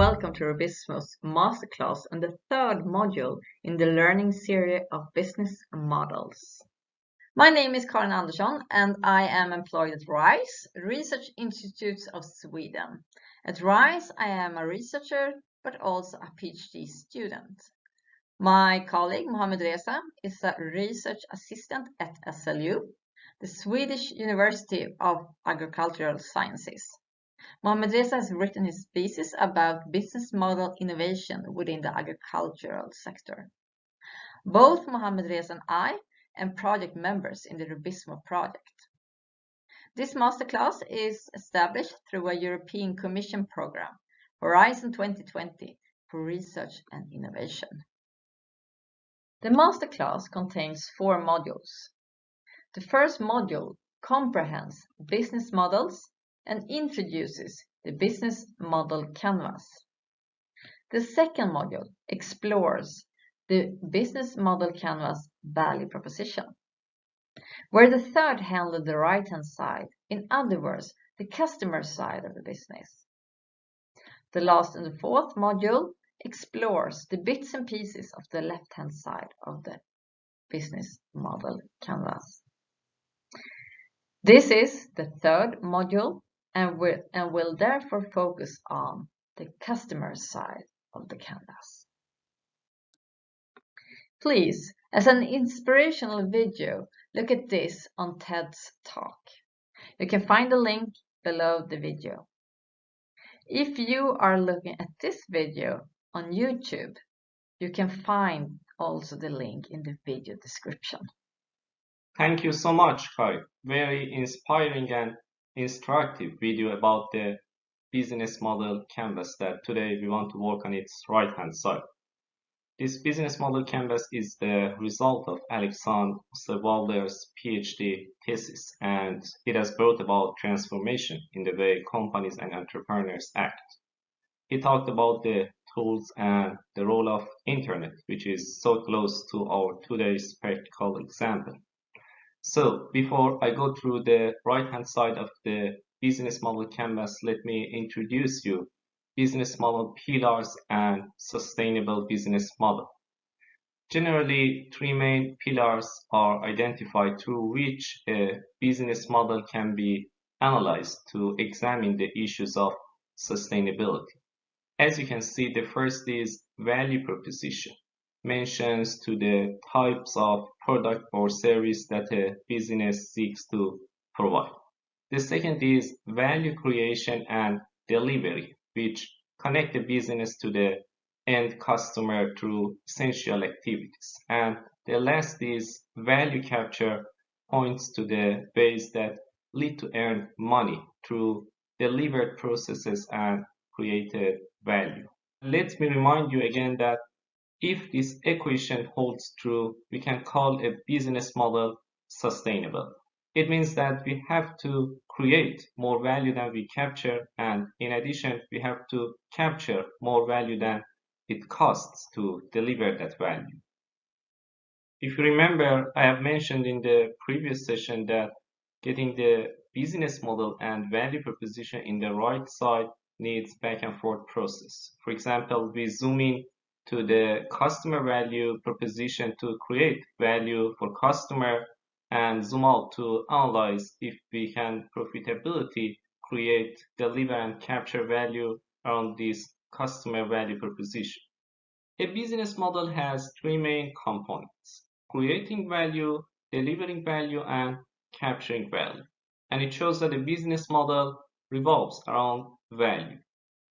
welcome to Rubizmo's masterclass on the third module in the learning series of business models. My name is Karin Andersson and I am employed at RISE, Research Institutes of Sweden. At RISE, I am a researcher but also a PhD student. My colleague Mohamed Reza is a research assistant at SLU, the Swedish University of Agricultural Sciences. Mohamed Reza has written his thesis about business model innovation within the agricultural sector. Both Mohamed Reza and I am project members in the Rubizmo project. This masterclass is established through a European Commission program, Horizon 2020, for research and innovation. The masterclass contains four modules. The first module comprehends business models and introduces the business model canvas. The second module explores the business model canvas value proposition, where the third handles the right-hand side, in other words, the customer side of the business. The last and the fourth module explores the bits and pieces of the left-hand side of the business model canvas. This is the third module and will, therefore focus on the customer side of the canvas. Please, as an inspirational video, look at this on TED's talk. You can find the link below the video. If you are looking at this video on YouTube, you can find also the link in the video description. Thank you so much, Kai. Very inspiring and instructive video about the business model canvas that today we want to work on its right hand side. This business model canvas is the result of Alexander Osterwalder's PhD thesis and it has brought about transformation in the way companies and entrepreneurs act. He talked about the tools and the role of internet which is so close to our today's practical example. So before I go through the right hand side of the business model canvas, let me introduce you business model pillars and sustainable business model. Generally, three main pillars are identified through which a business model can be analyzed to examine the issues of sustainability. As you can see, the first is value proposition mentions to the types of product or service that a business seeks to provide. The second is value creation and delivery, which connect the business to the end customer through essential activities. And the last is value capture points to the ways that lead to earn money through delivered processes and created value. Let me remind you again that if this equation holds true, we can call a business model sustainable. It means that we have to create more value than we capture and in addition we have to capture more value than it costs to deliver that value. If you remember, I have mentioned in the previous session that getting the business model and value proposition in the right side needs back and forth process. For example, we zoom in to the customer value proposition to create value for customer and zoom out to analyze if we can profitability create, deliver and capture value around this customer value proposition. A business model has three main components, creating value, delivering value and capturing value. And it shows that a business model revolves around value.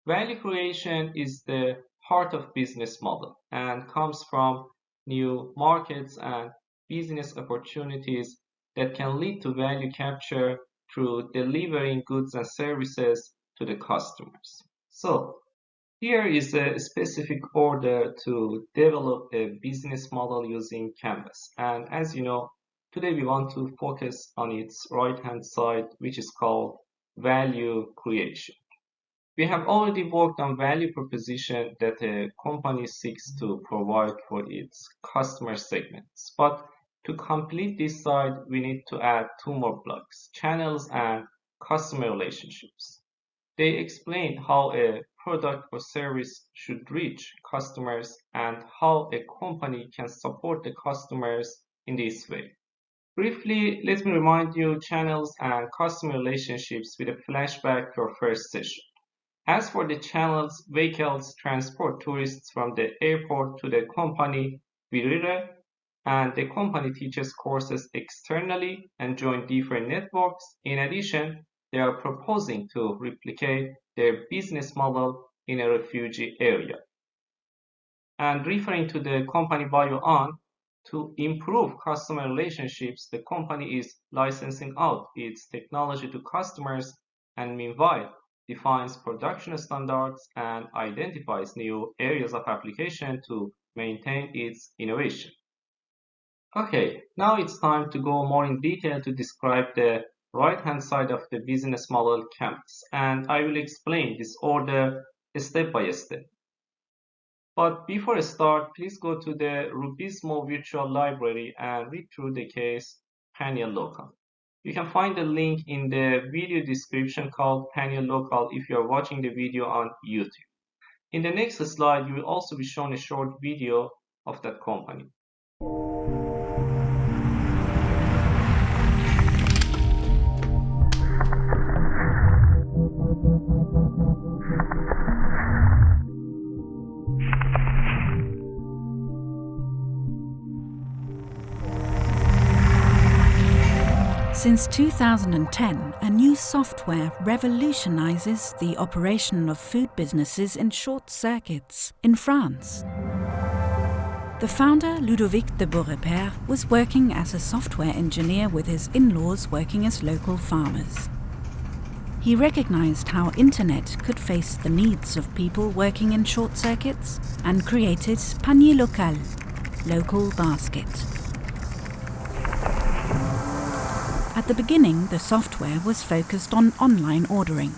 Value creation is the heart of business model and comes from new markets and business opportunities that can lead to value capture through delivering goods and services to the customers. So here is a specific order to develop a business model using Canvas. And as you know, today we want to focus on its right hand side, which is called value creation. We have already worked on value proposition that a company seeks to provide for its customer segments. But to complete this side, we need to add two more blocks, channels and customer relationships. They explain how a product or service should reach customers and how a company can support the customers in this way. Briefly, let me remind you channels and customer relationships with a flashback to our first session. As for the channels, vehicles transport tourists from the airport to the company Virire, and the company teaches courses externally and join different networks. In addition, they are proposing to replicate their business model in a refugee area. And referring to the company Bio-on, to improve customer relationships, the company is licensing out its technology to customers and meanwhile defines production standards and identifies new areas of application to maintain its innovation. Okay, now it's time to go more in detail to describe the right hand side of the business model canvas and I will explain this order step by step. But before I start, please go to the Rubizmo virtual library and read through the case Panier Local. You can find the link in the video description called Panier Local if you are watching the video on YouTube. In the next slide, you will also be shown a short video of that company. Since 2010, a new software revolutionizes the operation of food businesses in short circuits in France. The founder, Ludovic de Beaurepaire, was working as a software engineer with his in-laws working as local farmers. He recognized how internet could face the needs of people working in short circuits and created Panier Local, local basket. At the beginning, the software was focused on online ordering.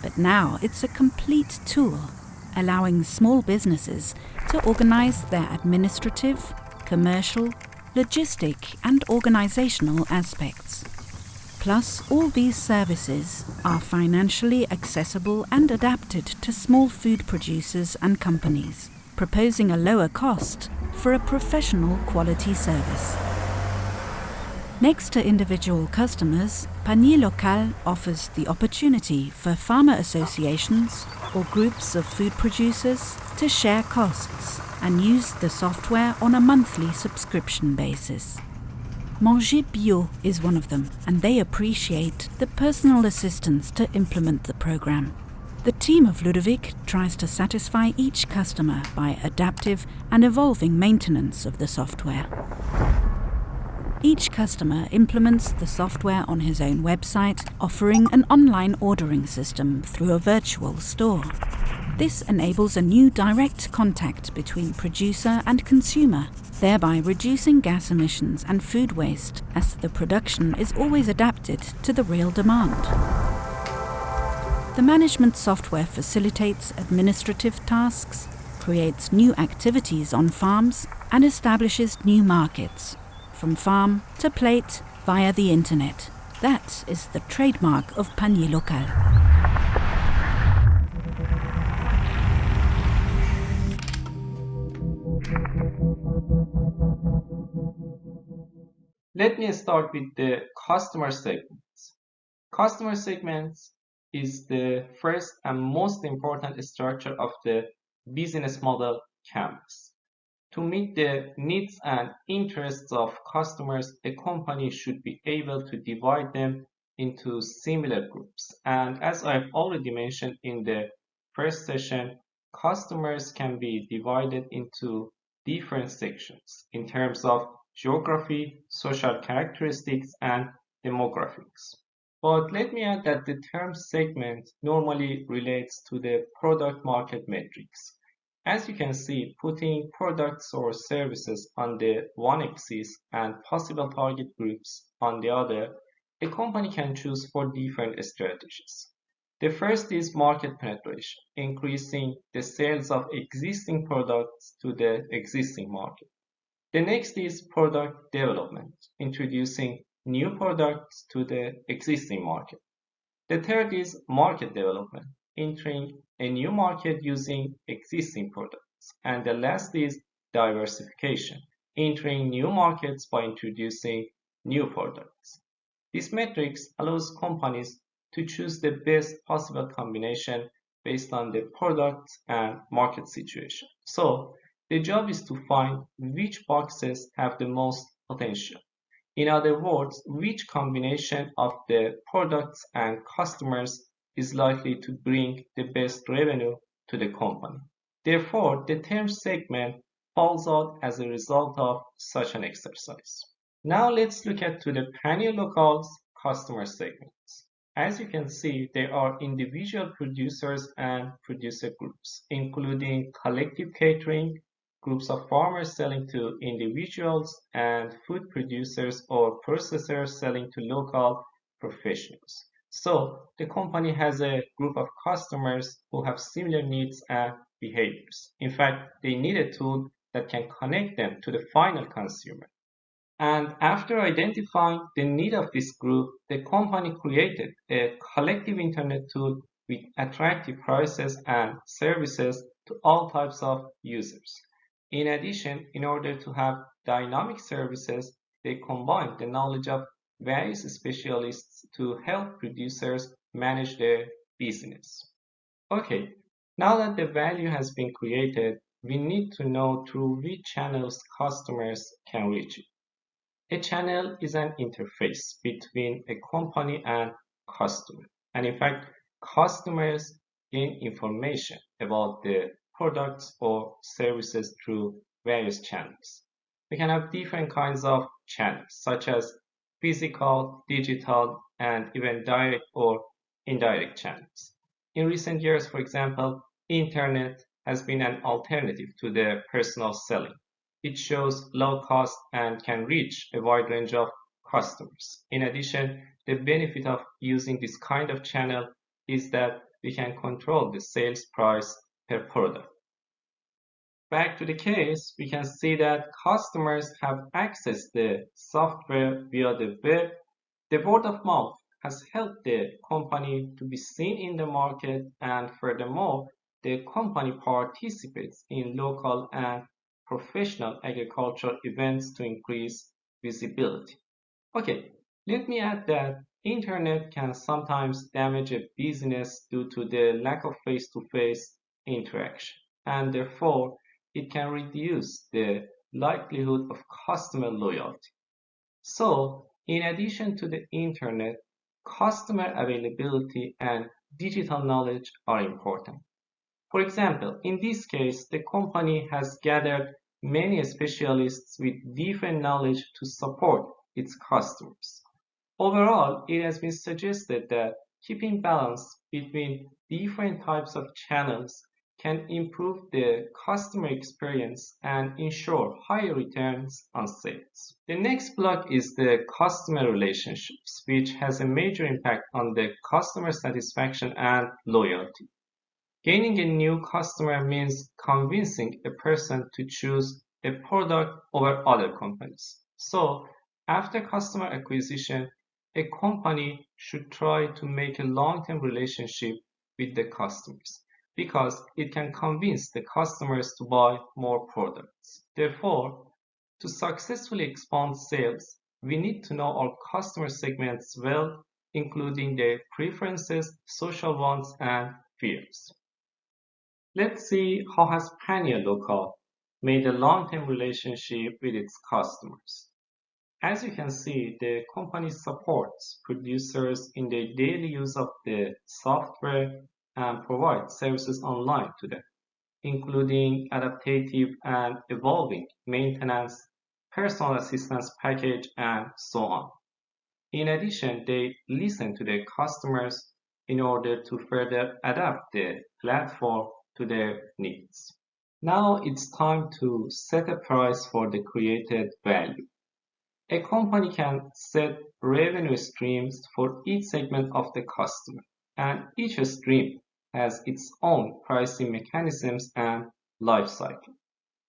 But now it's a complete tool, allowing small businesses to organize their administrative, commercial, logistic and organizational aspects. Plus, all these services are financially accessible and adapted to small food producers and companies, proposing a lower cost for a professional quality service. Next to individual customers, Panier Local offers the opportunity for farmer associations or groups of food producers to share costs and use the software on a monthly subscription basis. Manger Bio is one of them, and they appreciate the personal assistance to implement the program. The team of Ludovic tries to satisfy each customer by adaptive and evolving maintenance of the software. Each customer implements the software on his own website, offering an online ordering system through a virtual store. This enables a new direct contact between producer and consumer, thereby reducing gas emissions and food waste, as the production is always adapted to the real demand. The management software facilitates administrative tasks, creates new activities on farms, and establishes new markets, from farm to plate via the internet. That is the trademark of Panier Local. Let me start with the customer segments. Customer segments is the first and most important structure of the business model canvas. To meet the needs and interests of customers, a company should be able to divide them into similar groups. And as I've already mentioned in the first session, customers can be divided into different sections in terms of geography, social characteristics, and demographics. But let me add that the term segment normally relates to the product market metrics. As you can see, putting products or services on the one axis and possible target groups on the other, a company can choose four different strategies. The first is market penetration, increasing the sales of existing products to the existing market. The next is product development, introducing new products to the existing market. The third is market development, entering a new market using existing products. And the last is diversification, entering new markets by introducing new products. This matrix allows companies to choose the best possible combination based on the product and market situation. So the job is to find which boxes have the most potential. In other words, which combination of the products and customers is likely to bring the best revenue to the company. Therefore, the term segment falls out as a result of such an exercise. Now let's look at to the Panier customer segments. As you can see, there are individual producers and producer groups, including collective catering, groups of farmers selling to individuals, and food producers or processors selling to local professionals. So the company has a group of customers who have similar needs and behaviors. In fact, they need a tool that can connect them to the final consumer. And after identifying the need of this group, the company created a collective internet tool with attractive prices and services to all types of users. In addition, in order to have dynamic services, they combined the knowledge of various specialists to help producers manage their business. Okay, now that the value has been created, we need to know through which channels customers can reach it. A channel is an interface between a company and customer. And in fact, customers gain information about the products or services through various channels. We can have different kinds of channels, such as physical, digital, and even direct or indirect channels. In recent years, for example, internet has been an alternative to the personal selling. It shows low cost and can reach a wide range of customers. In addition, the benefit of using this kind of channel is that we can control the sales price per product. Back to the case, we can see that customers have accessed the software via the web. The word of mouth has helped the company to be seen in the market and furthermore, the company participates in local and professional agricultural events to increase visibility. Okay, let me add that internet can sometimes damage a business due to the lack of face-to-face -face interaction and therefore it can reduce the likelihood of customer loyalty. So, in addition to the internet, customer availability and digital knowledge are important. For example, in this case, the company has gathered many specialists with different knowledge to support its customers. Overall, it has been suggested that keeping balance between different types of channels can improve the customer experience and ensure higher returns on sales. The next block is the customer relationships, which has a major impact on the customer satisfaction and loyalty. Gaining a new customer means convincing a person to choose a product over other companies. So, after customer acquisition, a company should try to make a long-term relationship with the customers because it can convince the customers to buy more products. Therefore, to successfully expand sales, we need to know our customer segments well, including their preferences, social wants, and fears. Let's see how has Panier Local made a long-term relationship with its customers. As you can see, the company supports producers in their daily use of the software and provide services online to them, including adaptive and evolving maintenance, personal assistance package, and so on. In addition, they listen to their customers in order to further adapt the platform to their needs. Now it's time to set a price for the created value. A company can set revenue streams for each segment of the customer and each stream has its own pricing mechanisms and life cycle.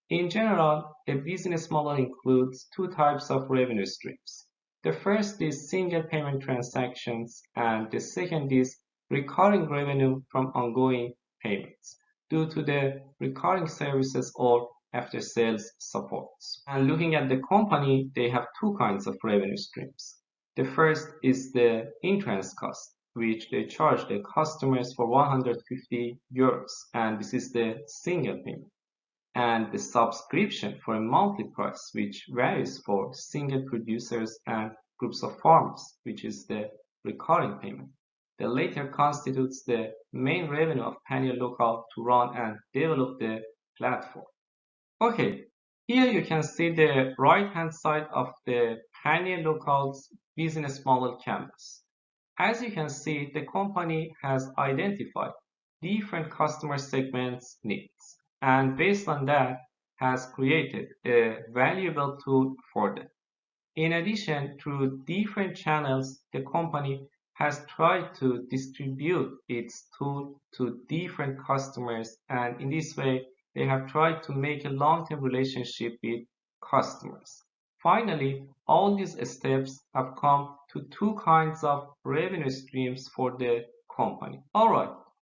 In general, a business model includes two types of revenue streams. The first is single payment transactions and the second is recurring revenue from ongoing payments due to the recurring services or after sales supports. And looking at the company, they have two kinds of revenue streams. The first is the entrance cost, which they charge the customers for 150 euros, and this is the single payment. And the subscription for a monthly price, which varies for single producers and groups of farmers, which is the recurring payment. The latter constitutes the main revenue of Panier Local to run and develop the platform. Okay, here you can see the right hand side of the Panier Local's business model canvas. As you can see, the company has identified different customer segments needs and based on that has created a valuable tool for them. In addition, through different channels, the company has tried to distribute its tool to different customers and in this way they have tried to make a long-term relationship with customers. Finally, all these steps have come to two kinds of revenue streams for the company. Alright,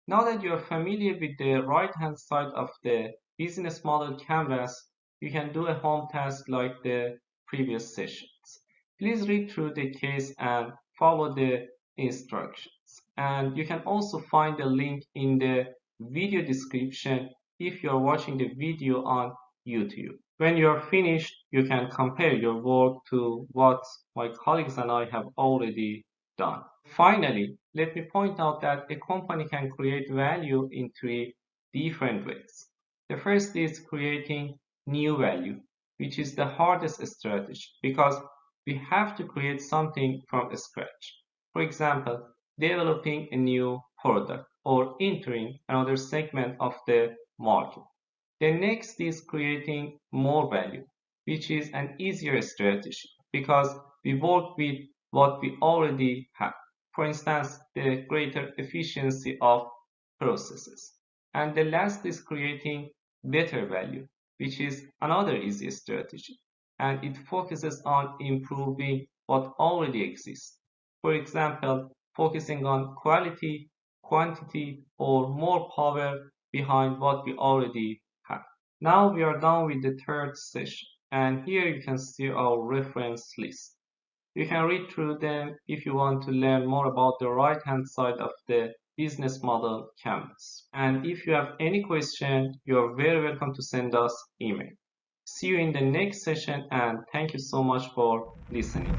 now that you're familiar with the right-hand side of the business model canvas, you can do a home task like the previous sessions. Please read through the case and follow the instructions. And you can also find the link in the video description if you're watching the video on YouTube. When you're finished, you can compare your work to what my colleagues and I have already done. Finally, let me point out that a company can create value in three different ways. The first is creating new value, which is the hardest strategy because we have to create something from scratch. For example, developing a new product or entering another segment of the market. The next is creating more value, which is an easier strategy because we work with what we already have. For instance, the greater efficiency of processes. And the last is creating better value, which is another easy strategy. And it focuses on improving what already exists. For example, focusing on quality, quantity, or more power behind what we already. Now we are done with the third session and here you can see our reference list. You can read through them if you want to learn more about the right hand side of the business model canvas. And if you have any question, you are very welcome to send us email. See you in the next session and thank you so much for listening.